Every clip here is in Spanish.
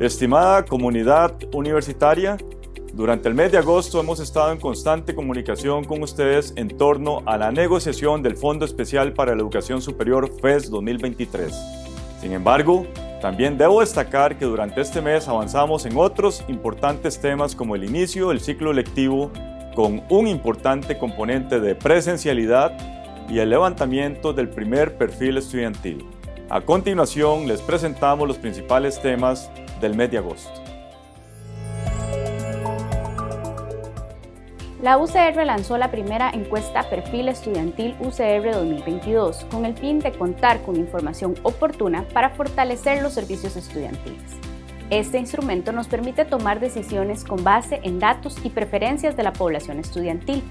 Estimada comunidad universitaria, durante el mes de agosto hemos estado en constante comunicación con ustedes en torno a la negociación del Fondo Especial para la Educación Superior FES 2023. Sin embargo, también debo destacar que durante este mes avanzamos en otros importantes temas como el inicio del ciclo lectivo con un importante componente de presencialidad y el levantamiento del primer perfil estudiantil. A continuación les presentamos los principales temas del mes de agosto. La UCR lanzó la primera encuesta Perfil Estudiantil UCR 2022 con el fin de contar con información oportuna para fortalecer los servicios estudiantiles. Este instrumento nos permite tomar decisiones con base en datos y preferencias de la población estudiantil.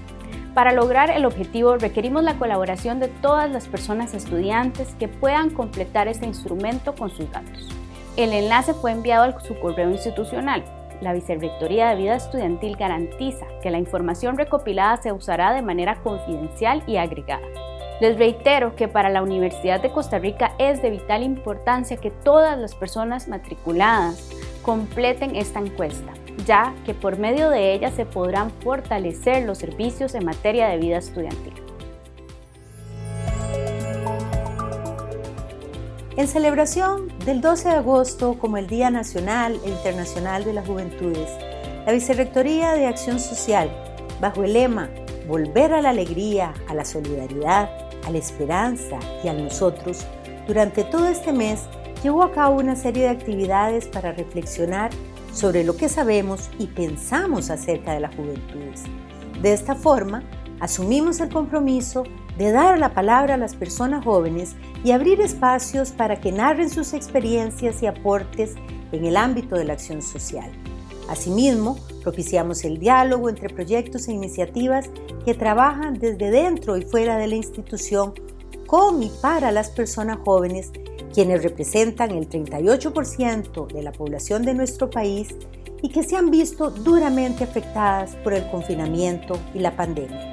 Para lograr el objetivo requerimos la colaboración de todas las personas estudiantes que puedan completar este instrumento con sus datos. El enlace fue enviado a su correo institucional. La Vicerrectoría de Vida Estudiantil garantiza que la información recopilada se usará de manera confidencial y agregada. Les reitero que para la Universidad de Costa Rica es de vital importancia que todas las personas matriculadas completen esta encuesta, ya que por medio de ella se podrán fortalecer los servicios en materia de vida estudiantil. En celebración del 12 de agosto como el Día Nacional e Internacional de las Juventudes, la Vicerrectoría de Acción Social, bajo el lema Volver a la alegría, a la solidaridad, a la esperanza y a nosotros, durante todo este mes llevó a cabo una serie de actividades para reflexionar sobre lo que sabemos y pensamos acerca de las juventudes. De esta forma, asumimos el compromiso de dar la palabra a las personas jóvenes y abrir espacios para que narren sus experiencias y aportes en el ámbito de la acción social. Asimismo, propiciamos el diálogo entre proyectos e iniciativas que trabajan desde dentro y fuera de la institución con y para las personas jóvenes, quienes representan el 38% de la población de nuestro país y que se han visto duramente afectadas por el confinamiento y la pandemia.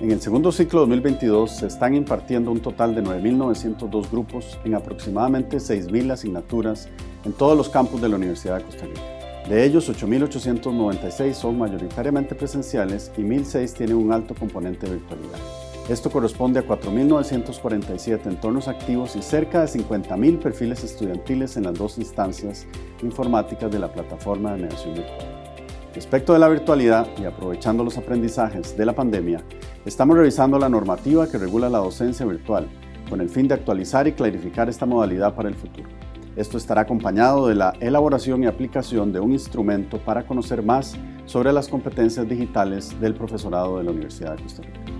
En el segundo ciclo 2022 se están impartiendo un total de 9.902 grupos en aproximadamente 6.000 asignaturas en todos los campus de la Universidad de Costa Rica. De ellos, 8.896 son mayoritariamente presenciales y 1.006 tienen un alto componente de virtualidad. Esto corresponde a 4.947 entornos activos y cerca de 50.000 perfiles estudiantiles en las dos instancias informáticas de la plataforma de mediación virtual. Respecto de la virtualidad y aprovechando los aprendizajes de la pandemia, Estamos revisando la normativa que regula la docencia virtual, con el fin de actualizar y clarificar esta modalidad para el futuro. Esto estará acompañado de la elaboración y aplicación de un instrumento para conocer más sobre las competencias digitales del profesorado de la Universidad de Costa Rica.